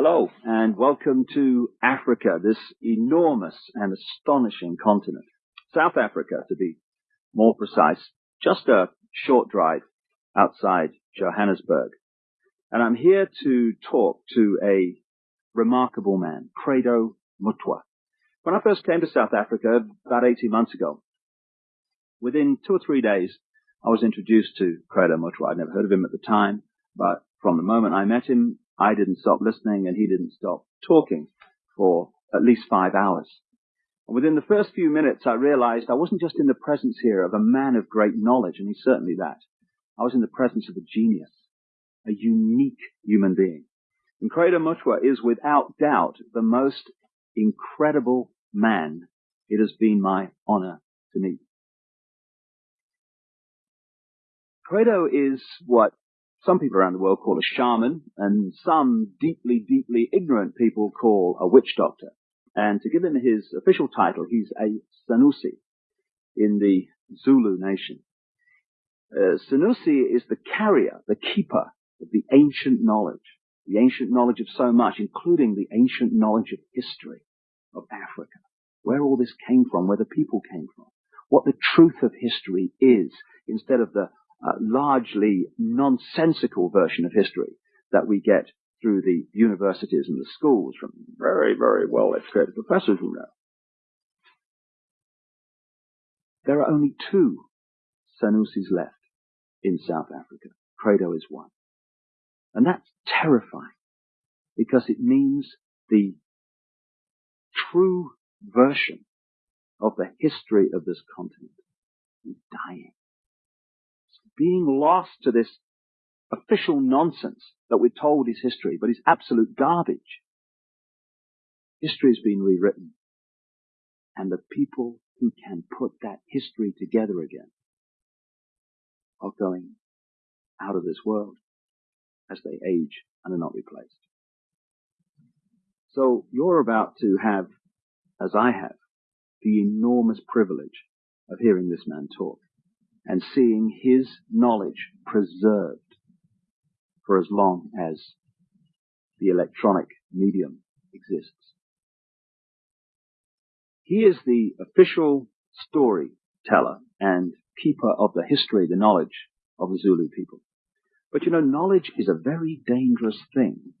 Hello, and welcome to Africa, this enormous and astonishing continent. South Africa, to be more precise, just a short drive outside Johannesburg. And I'm here to talk to a remarkable man, Credo Mutwa. When I first came to South Africa about 18 months ago, within two or three days, I was introduced to Credo Mutwa. I'd never heard of him at the time, but from the moment I met him, I didn't stop listening and he didn't stop talking for at least five hours. And within the first few minutes, I realized I wasn't just in the presence here of a man of great knowledge, and he's certainly that. I was in the presence of a genius, a unique human being. And Credo Mutwa is without doubt the most incredible man it has been my honor to meet. Credo is what some people around the world call a shaman, and some deeply, deeply ignorant people call a witch doctor. And to give him his official title, he's a Sanusi in the Zulu nation. Uh, Sanusi is the carrier, the keeper of the ancient knowledge, the ancient knowledge of so much, including the ancient knowledge of history of Africa, where all this came from, where the people came from, what the truth of history is, instead of the uh, largely nonsensical version of history that we get through the universities and the schools from very, very well educated professors who know. There are only two Sanusis left in South Africa. Credo is one. And that's terrifying because it means the true version of the history of this continent is dying being lost to this official nonsense that we're told is history, but is absolute garbage. History has been rewritten. And the people who can put that history together again are going out of this world as they age and are not replaced. So you're about to have, as I have, the enormous privilege of hearing this man talk and seeing his knowledge preserved for as long as the electronic medium exists. He is the official storyteller and keeper of the history, the knowledge of the Zulu people. But you know, knowledge is a very dangerous thing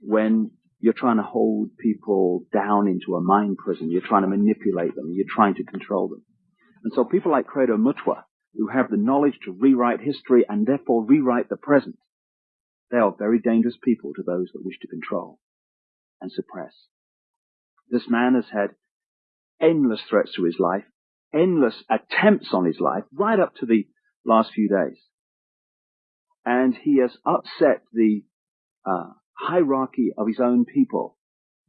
when you're trying to hold people down into a mind prison. You're trying to manipulate them. You're trying to control them. And so people like Credo Mutwa who have the knowledge to rewrite history and therefore rewrite the present. They are very dangerous people to those that wish to control and suppress. This man has had endless threats to his life, endless attempts on his life, right up to the last few days. And he has upset the uh, hierarchy of his own people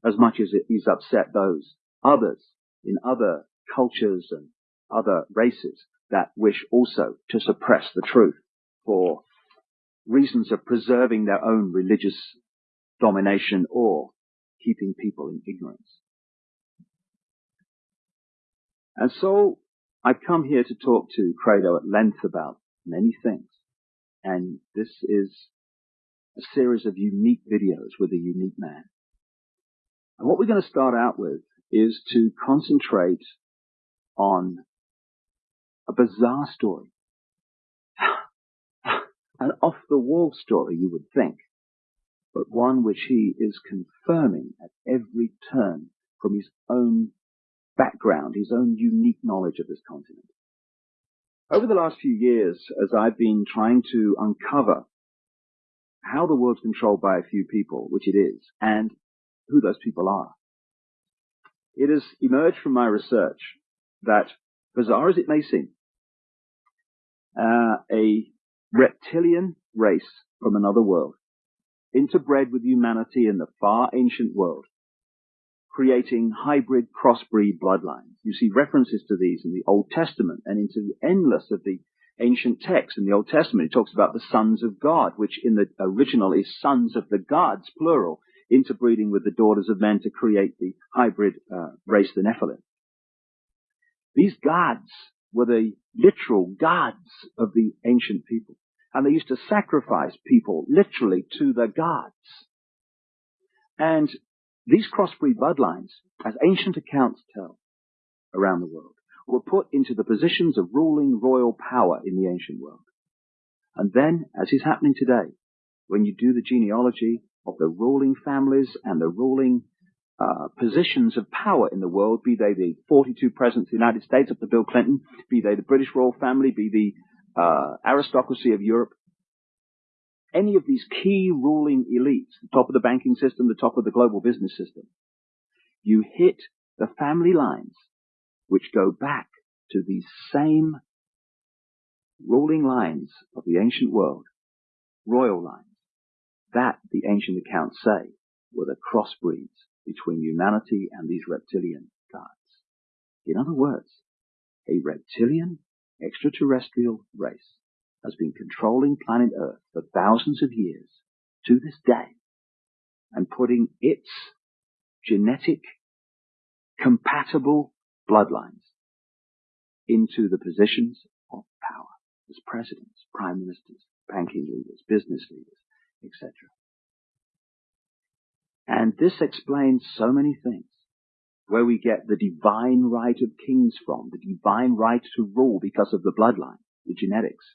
as much as he's upset those others in other cultures and other races that wish also to suppress the truth for reasons of preserving their own religious domination or keeping people in ignorance. And so I've come here to talk to Credo at length about many things. And this is a series of unique videos with a unique man. And what we're going to start out with is to concentrate on a bizarre story. An off the wall story, you would think, but one which he is confirming at every turn from his own background, his own unique knowledge of this continent. Over the last few years, as I've been trying to uncover how the world's controlled by a few people, which it is, and who those people are, it has emerged from my research that, bizarre as it may seem, uh, a reptilian race from another world, interbred with humanity in the far ancient world, creating hybrid crossbreed bloodlines. You see references to these in the Old Testament and into the endless of the ancient texts. In the Old Testament, it talks about the sons of God, which in the original is sons of the gods, plural, interbreeding with the daughters of men to create the hybrid uh, race, the Nephilim. These gods were the literal gods of the ancient people. And they used to sacrifice people literally to the gods. And these crossbreed bloodlines, as ancient accounts tell around the world, were put into the positions of ruling royal power in the ancient world. And then, as is happening today, when you do the genealogy of the ruling families and the ruling uh, positions of power in the world, be they the 42 presidents of the United States up to Bill Clinton, be they the British royal family, be the uh, aristocracy of Europe, any of these key ruling elites, the top of the banking system, the top of the global business system, you hit the family lines which go back to these same ruling lines of the ancient world, royal lines, that the ancient accounts say were the crossbreeds between humanity and these reptilian gods. In other words, a reptilian extraterrestrial race has been controlling planet Earth for thousands of years to this day and putting its genetic compatible bloodlines into the positions of power as presidents, prime ministers, banking leaders, business leaders, etc. And this explains so many things. Where we get the divine right of kings from, the divine right to rule because of the bloodline, the genetics,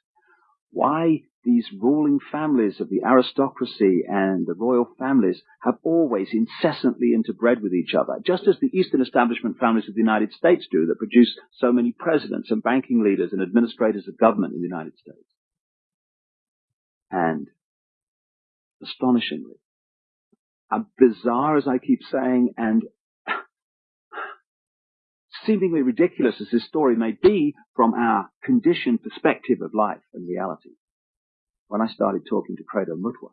why these ruling families of the aristocracy and the royal families have always incessantly interbred with each other, just as the Eastern establishment families of the United States do that produce so many presidents and banking leaders and administrators of government in the United States. And astonishingly, as bizarre as I keep saying, and seemingly ridiculous as this story may be from our conditioned perspective of life and reality, when I started talking to Credo Mutwa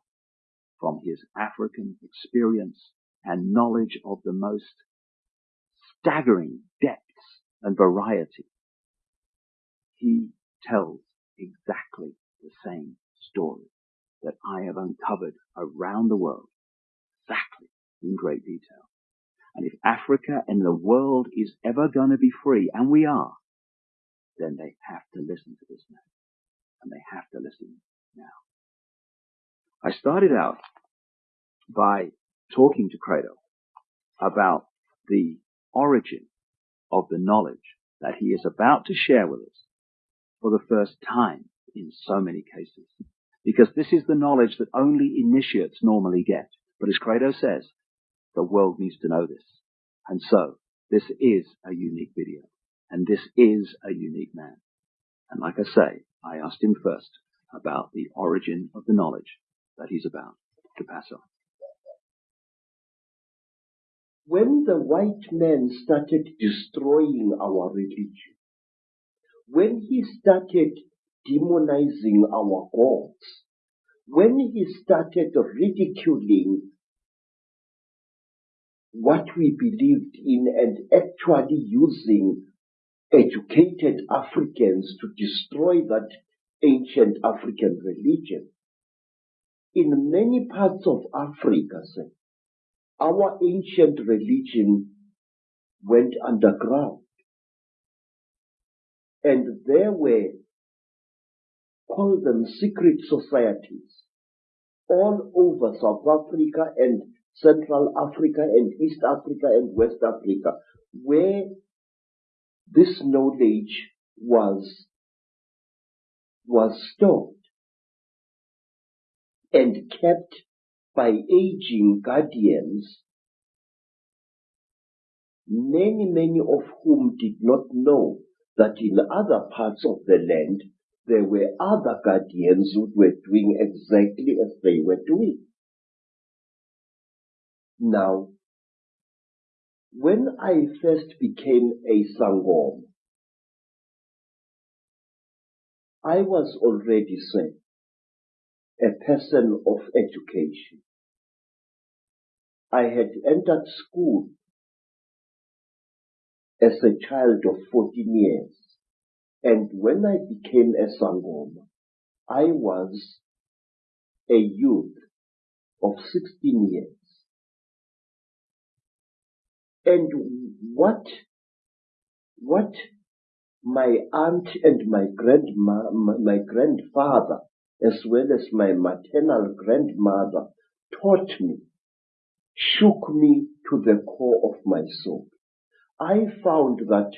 from his African experience and knowledge of the most staggering depths and variety, he tells exactly the same story that I have uncovered around the world, exactly in great detail. And if Africa and the world is ever going to be free, and we are, then they have to listen to this man. And they have to listen now. I started out by talking to Credo about the origin of the knowledge that he is about to share with us for the first time in so many cases. Because this is the knowledge that only initiates normally get. But as Credo says, the world needs to know this. And so, this is a unique video. And this is a unique man. And like I say, I asked him first about the origin of the knowledge that he's about to pass on. When the white man started destroying our religion, when he started demonizing our gods, when he started ridiculing what we believed in and actually using educated Africans to destroy that ancient African religion. In many parts of Africa, our ancient religion went underground. And there were, call them secret societies, all over South Africa and Central Africa and East Africa and West Africa, where this knowledge was, was stored and kept by aging guardians, many, many of whom did not know that in other parts of the land there were other guardians who were doing exactly as they were doing. Now, when I first became a Sangoma, I was already, a person of education. I had entered school as a child of 14 years. And when I became a Sangoma, I was a youth of 16 years. And what, what my aunt and my grandma, my grandfather, as well as my maternal grandmother taught me shook me to the core of my soul. I found that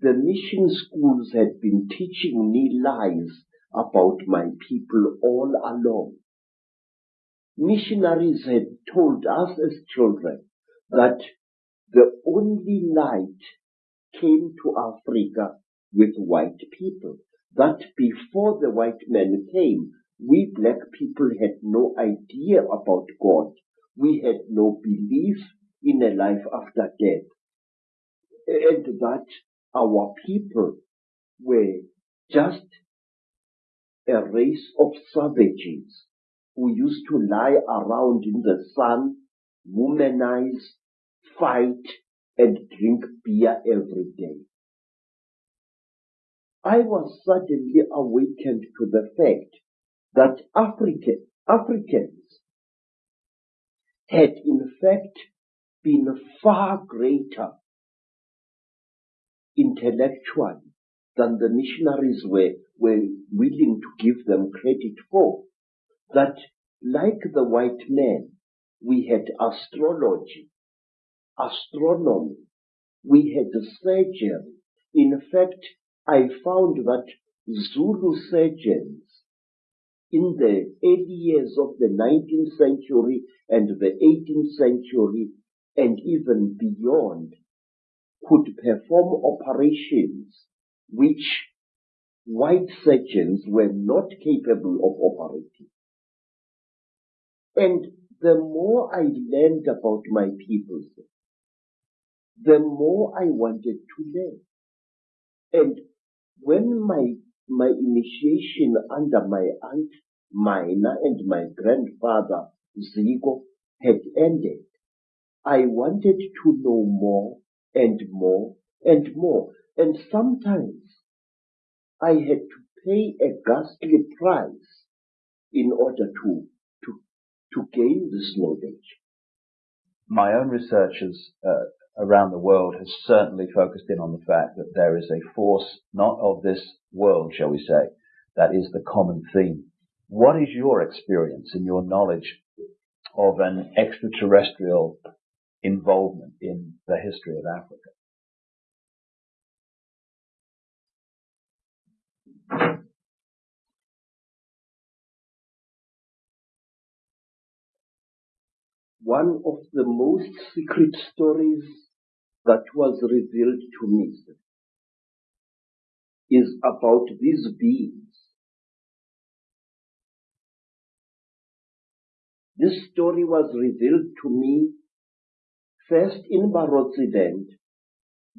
the mission schools had been teaching me lies about my people all along. Missionaries had told us as children that the only light came to Africa with white people. That before the white men came, we black people had no idea about God. We had no belief in a life after death. And that our people were just a race of savages who used to lie around in the sun, womanize, fight, and drink beer every day. I was suddenly awakened to the fact that African, Africans had in fact been far greater intellectually than the missionaries were, were willing to give them credit for. That like the white men, we had astrology, astronomy, we had surgery. In fact, I found that Zulu surgeons in the early years of the 19th century and the 18th century and even beyond could perform operations which white surgeons were not capable of operating. And the more I learned about my people, the more I wanted to learn. And when my, my initiation under my aunt Mina and my grandfather Zigo had ended, I wanted to know more and more and more. And sometimes I had to pay a ghastly price in order to, to, to gain this knowledge. My own research has, uh, around the world has certainly focused in on the fact that there is a force not of this world, shall we say, that is the common theme. What is your experience and your knowledge of an extraterrestrial involvement in the history of Africa? One of the most secret stories that was revealed to me is about these beings. This story was revealed to me first in Barotseland,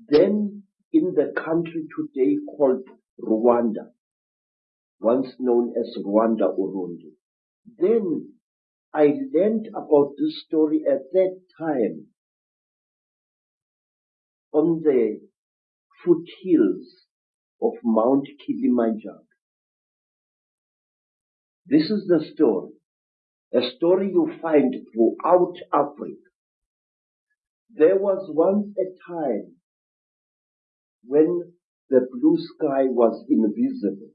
then in the country today called Rwanda, once known as Rwanda Urundi. Then I learned about this story at that time on the foothills of Mount Kilimanjaro. This is the story, a story you find throughout Africa. There was once a time when the blue sky was invisible,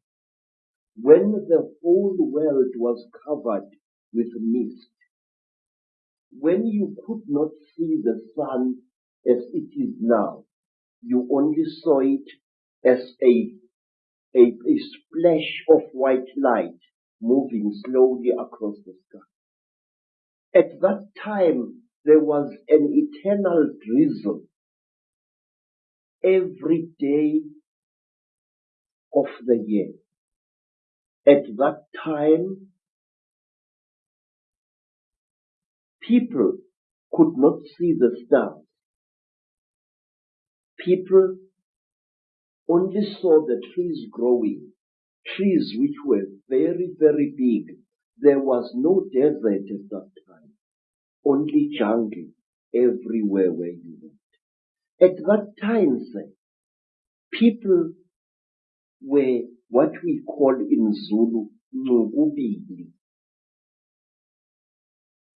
when the whole world was covered with mist, when you could not see the sun as it is now. You only saw it as a, a, a splash of white light moving slowly across the sky. At that time, there was an eternal drizzle every day of the year. At that time, people could not see the stars people only saw the trees growing, trees which were very, very big. There was no desert at that time, only jungle everywhere where you went. At that time, sir, people were what we call in Zulu, Ngubili.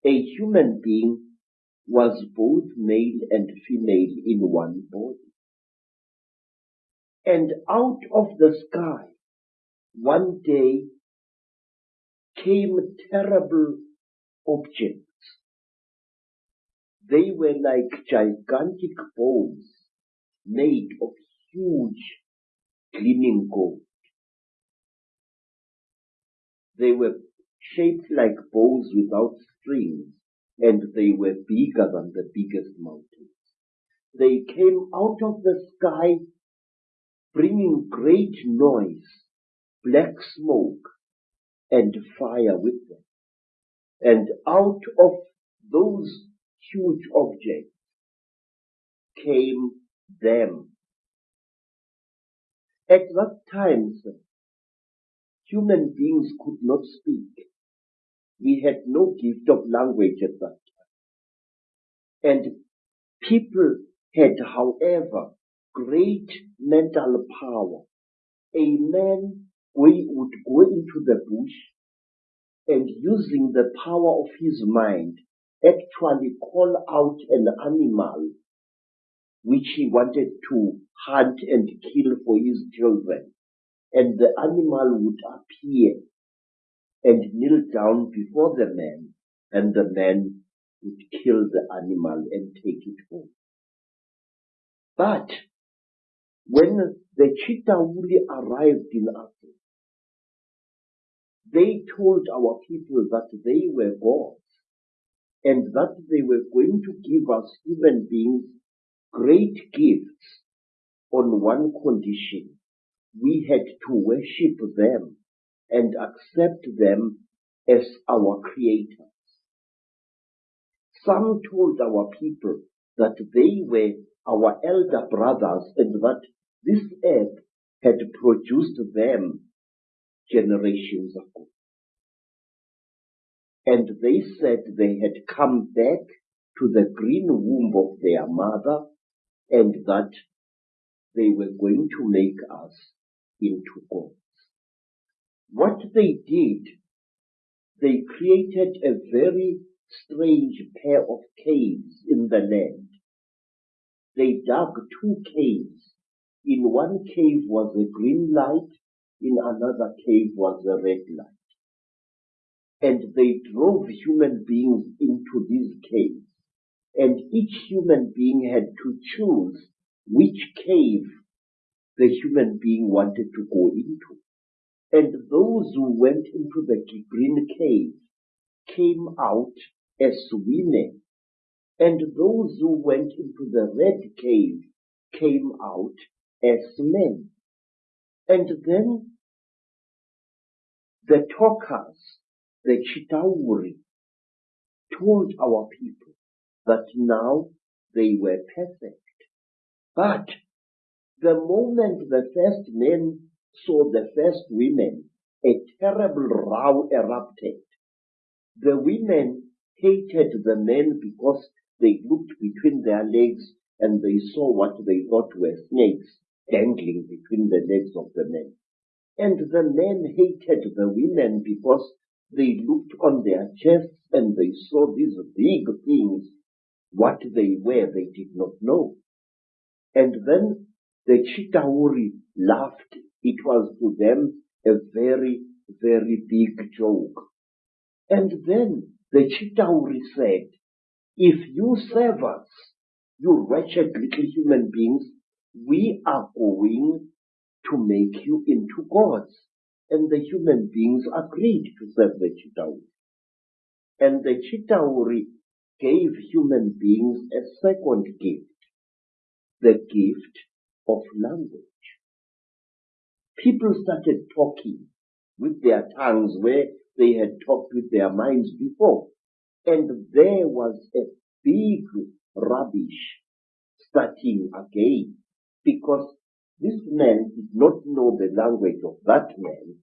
A human being was both male and female in one body and out of the sky one day came a terrible objects. They were like gigantic bowls made of huge gleaming gold. They were shaped like bows without strings, and they were bigger than the biggest mountains. They came out of the sky bringing great noise, black smoke, and fire with them. And out of those huge objects came them. At that time, human beings could not speak. We had no gift of language at that time. And people had, however, great mental power. A man we would go into the bush and using the power of his mind actually call out an animal which he wanted to hunt and kill for his children. And the animal would appear and kneel down before the man and the man would kill the animal and take it home. But when the Chitauri arrived in Africa, they told our people that they were gods and that they were going to give us human beings great gifts on one condition. We had to worship them and accept them as our creators. Some told our people that they were our elder brothers and that this earth had produced them generations ago. And they said they had come back to the green womb of their mother and that they were going to make us into gods. What they did, they created a very strange pair of caves in the land. They dug two caves in one cave was a green light, in another cave was a red light. And they drove human beings into these caves. And each human being had to choose which cave the human being wanted to go into. And those who went into the green cave came out as women. And those who went into the red cave came out as men. And then the talkers, the Chitauri, told our people that now they were perfect. But the moment the first men saw the first women, a terrible row erupted. The women hated the men because they looked between their legs and they saw what they thought were snakes dangling between the legs of the men. And the men hated the women because they looked on their chests and they saw these big things. What they were, they did not know. And then the Chitauri laughed. It was to them a very, very big joke. And then the Chitauri said, if you serve us, you wretched little human beings, we are going to make you into gods. And the human beings agreed to serve the Chitauri. And the Chitauri gave human beings a second gift, the gift of language. People started talking with their tongues where they had talked with their minds before. And there was a big rubbish starting again because this man did not know the language of that man.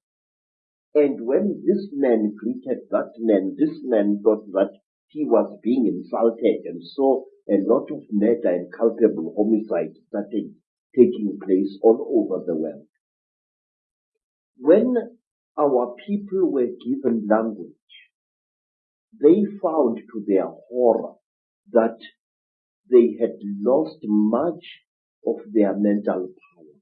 And when this man greeted that man, this man thought that he was being insulted and so a lot of murder and culpable homicide started taking place all over the world. When our people were given language, they found to their horror that they had lost much of their mental powers.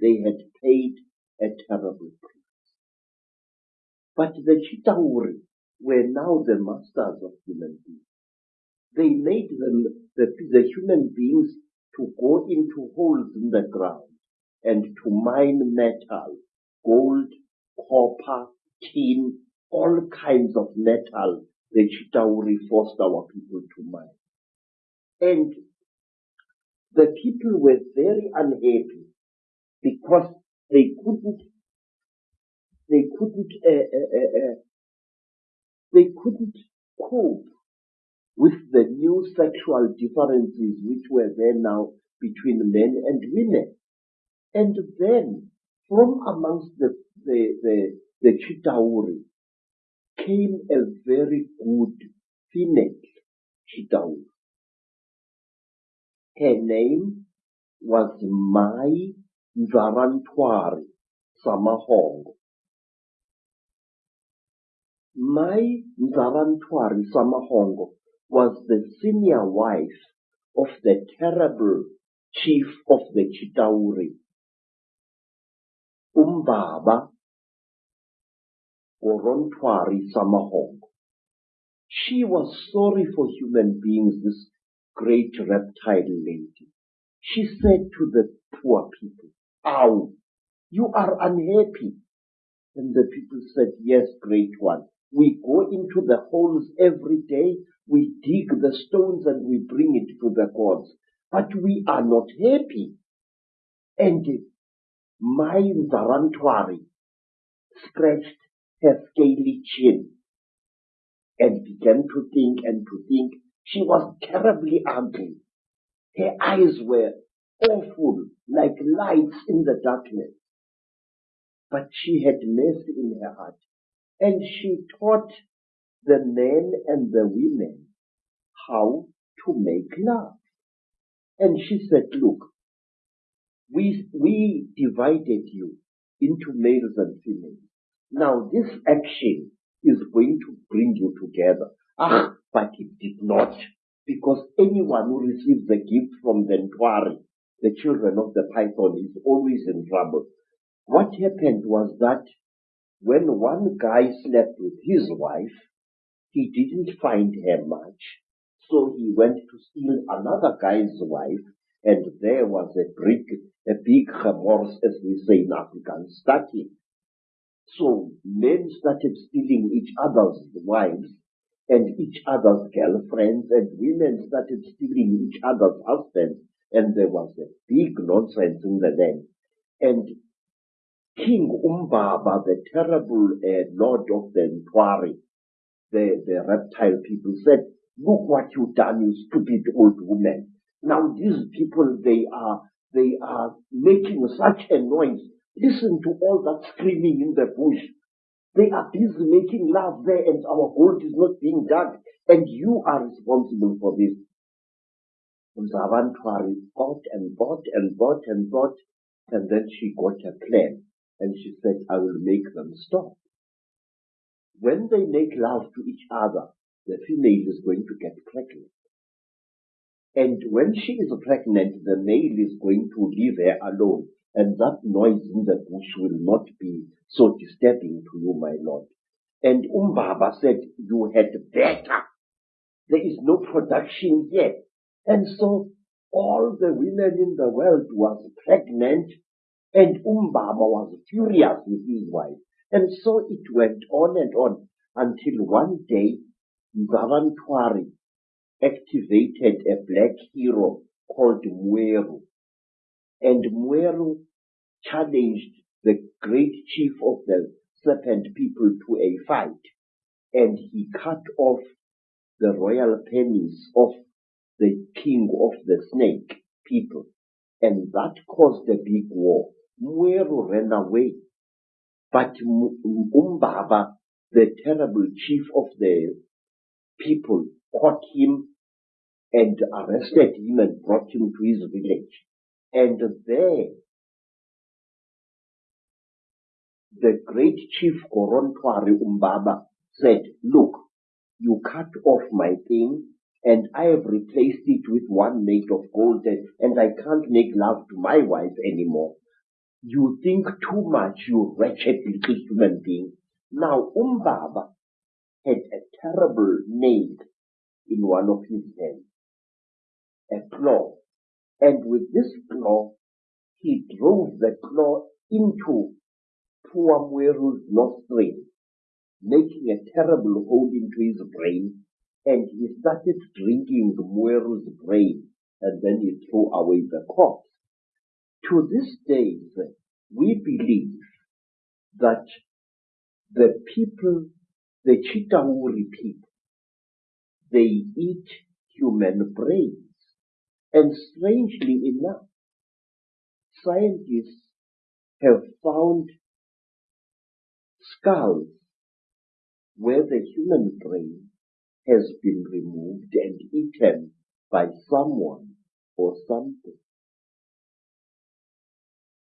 They had paid a terrible price. But the Chitauri were now the masters of human beings. they made them, the, the human beings, to go into holes in the ground and to mine metal, gold, copper, tin, all kinds of metal the Chitauri forced our people to mine. And the people were very unhappy because they couldn't, they couldn't, uh, uh, uh, uh they couldn't cope with the new sexual differences which were there now between men and women. And then, from amongst the, the, the, the Chitauri came a very good female Chitauri. Her name was Mai Nzarantwari Samahongo. Mai Nzarantwari Samahongo was the senior wife of the terrible chief of the Chitauri, Umbaba Gorontwari Samahongo. She was sorry for human beings, this great reptile lady. She said to the poor people, Ow, you are unhappy. And the people said, Yes, great one. We go into the holes every day, we dig the stones and we bring it to the gods. But we are not happy. And Mai Nzarantwari scratched her scaly chin and began to think and to think. She was terribly ugly. Her eyes were awful, like lights in the darkness. But she had mercy in her heart and she taught the men and the women how to make love. And she said, look, we, we divided you into males and females. Now this action is going to bring you together. Ah, but it did not. Because anyone who receives a gift from the Ntwari, the children of the python, is always in trouble. What happened was that when one guy slept with his wife, he didn't find her much, so he went to steal another guy's wife, and there was a big, a big remorse, as we say in African starting. So men started stealing each other's wives and each other's girlfriends, and women started stealing each other's husbands, and there was a big nonsense in the land. And King Umbaba, the terrible uh, lord of the Ntwari, the, the reptile people said, look what you've done, you stupid old woman. Now these people, they are, they are making such a noise. Listen to all that screaming in the bush. They are busy making love there and our gold is not being dug and you are responsible for this. Nzarantwari bought and bought and bought and bought and then she got a plan and she said, I will make them stop. When they make love to each other, the female is going to get pregnant. And when she is pregnant, the male is going to leave her alone. And that noise in the bush will not be so disturbing to you, my lord. And Umbaba said, you had better. There is no production yet. And so all the women in the world was pregnant and Umbaba was furious with his wife. And so it went on and on until one day Nzarantwari activated a black hero called Mweru. And Mweru challenged the great chief of the serpent people to a fight. And he cut off the royal penis of the king of the snake people. And that caused a big war. Mweru ran away. But Umbaba, the terrible chief of the people, caught him and arrested him and brought him to his village. And there, the great chief Gorontwari Umbaba said, look, you cut off my thing and I have replaced it with one made of gold and, and I can't make love to my wife anymore. You think too much, you wretched little human being. Now, Umbaba had a terrible name in one of his hands, a claw. And with this claw, he drove the claw into poor nostril, making a terrible hole into his brain, and he started drinking Mweru's brain, and then he threw away the corpse. To this day, we believe that the people, the Chitauri people, they eat human brains. And strangely enough, scientists have found skulls where the human brain has been removed and eaten by someone or something.